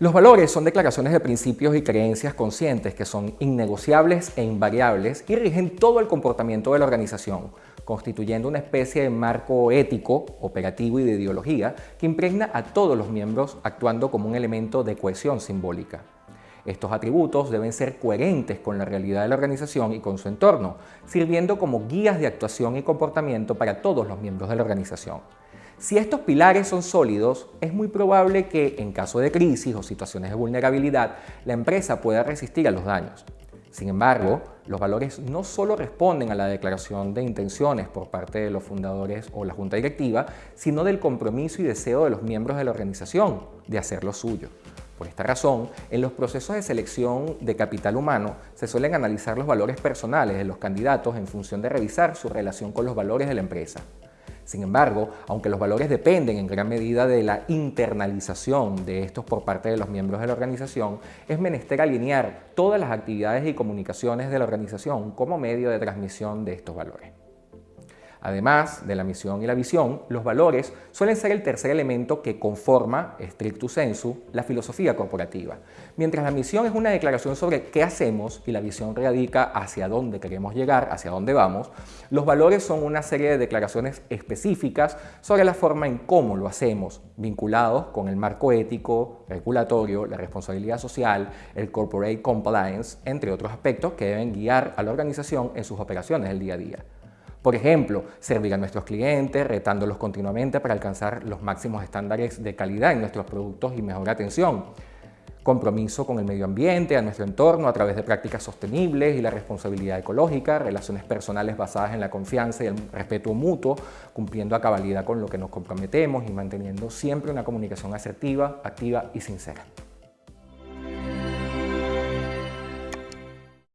Los valores son declaraciones de principios y creencias conscientes que son innegociables e invariables y rigen todo el comportamiento de la organización, constituyendo una especie de marco ético, operativo y de ideología que impregna a todos los miembros actuando como un elemento de cohesión simbólica. Estos atributos deben ser coherentes con la realidad de la organización y con su entorno, sirviendo como guías de actuación y comportamiento para todos los miembros de la organización. Si estos pilares son sólidos, es muy probable que, en caso de crisis o situaciones de vulnerabilidad, la empresa pueda resistir a los daños. Sin embargo, los valores no solo responden a la declaración de intenciones por parte de los fundadores o la junta directiva, sino del compromiso y deseo de los miembros de la organización de hacer lo suyo. Por esta razón, en los procesos de selección de capital humano se suelen analizar los valores personales de los candidatos en función de revisar su relación con los valores de la empresa. Sin embargo, aunque los valores dependen en gran medida de la internalización de estos por parte de los miembros de la organización, es menester alinear todas las actividades y comunicaciones de la organización como medio de transmisión de estos valores. Además de la misión y la visión, los valores suelen ser el tercer elemento que conforma, stricto sensu, la filosofía corporativa. Mientras la misión es una declaración sobre qué hacemos y la visión radica hacia dónde queremos llegar, hacia dónde vamos, los valores son una serie de declaraciones específicas sobre la forma en cómo lo hacemos, vinculados con el marco ético, regulatorio, la responsabilidad social, el corporate compliance, entre otros aspectos que deben guiar a la organización en sus operaciones del día a día. Por ejemplo, servir a nuestros clientes, retándolos continuamente para alcanzar los máximos estándares de calidad en nuestros productos y mejor atención. Compromiso con el medio ambiente, a nuestro entorno a través de prácticas sostenibles y la responsabilidad ecológica, relaciones personales basadas en la confianza y el respeto mutuo, cumpliendo a cabalidad con lo que nos comprometemos y manteniendo siempre una comunicación asertiva, activa y sincera.